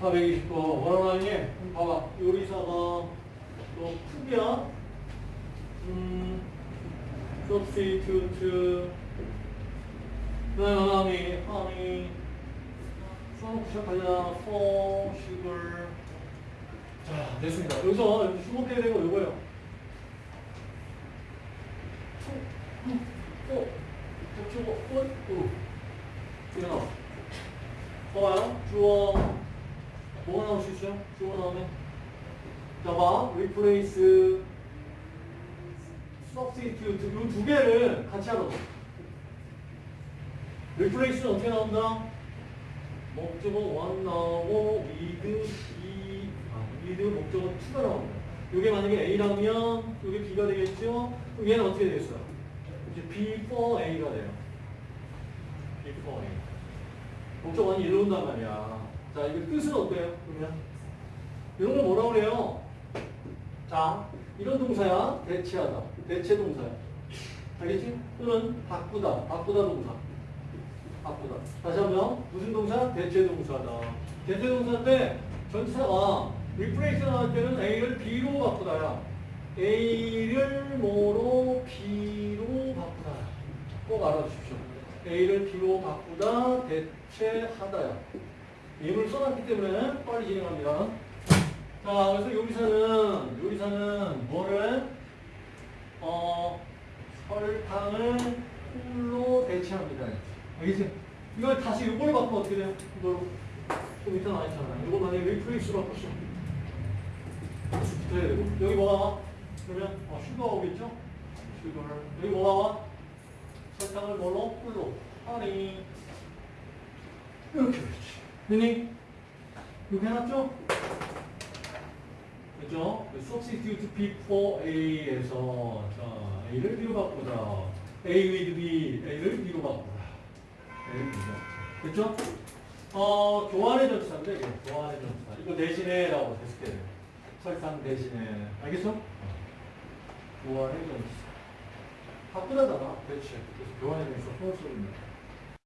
429 원하나니 봐봐. 요리사가 또 푸기야. 음 substitute 원하니 honey 시작하자 for sugar 자 됐습니다. 여기서 여기 주목해야 되고 요거예요. 어, 저거, 어, 어, 나와. 봐봐요. 주어, 있어요? 주어 나오면. 자, 봐. replace, substitute. 이 두 개를 같이 하라고. replace는 어떻게 나온다? 목적어 one 나오고, with, be, 아, with 목적어 two가 나옵니다. 이게 만약에 A라면, 이게 B가 되겠죠? 그럼 얘는 어떻게 되겠어요? 이제 before A가 돼요. before A. 목적어는 일로 온단 말이야. 자, 이거 뜻은 어때요? 그러면? 이런 걸 뭐라고 그래요? 자, 이런 동사야. 대체하다. 대체 동사야. 알겠지? 또는 바꾸다. 바꾸다 동사. 바꾸다. 다시 한번 무슨 동사? 대체 동사다. 대체 동사인데 전치사가 replace 나올 때는 A를 B로 바꾸다야. A를 뭐로 B로 바꾸다. 꼭 알아주십시오. A를 B로 바꾸다, 대체하다야. 예문을 써놨기 때문에 빨리 진행합니다. 자, 그래서 요리사는, 요리사는 뭐를, 어, 설탕을 꿀로 대체합니다. 알겠지? 이걸 다시 이걸 바꾸면 어떻게 돼요? 이걸로. 좀 이따 나있잖아요. 이거 만약에 replace로 바꿨어. 붙어야 되고. 여기 뭐가 와? 그러면 어, 슈가가 오겠죠? 슈가를. 여기 뭐가 와? 설탕을 뭘로? 꿀로. 하니. 이렇게 되지. 됐니? 이렇게 해놨죠? 그죠? substitute before A에서 자, A를 B로 바꾸다. A with B, A를 B로 바꾸다. B로. 됐죠? 어, 교환의 전치사인데, 이게 교환의 전치사. 이거 대신에 라고 했을 때 설탕 대신에. 알겠어? 교환의 전치사. 바꾸다잖아. 대체. 그래서 교환의 전치사 포함습니다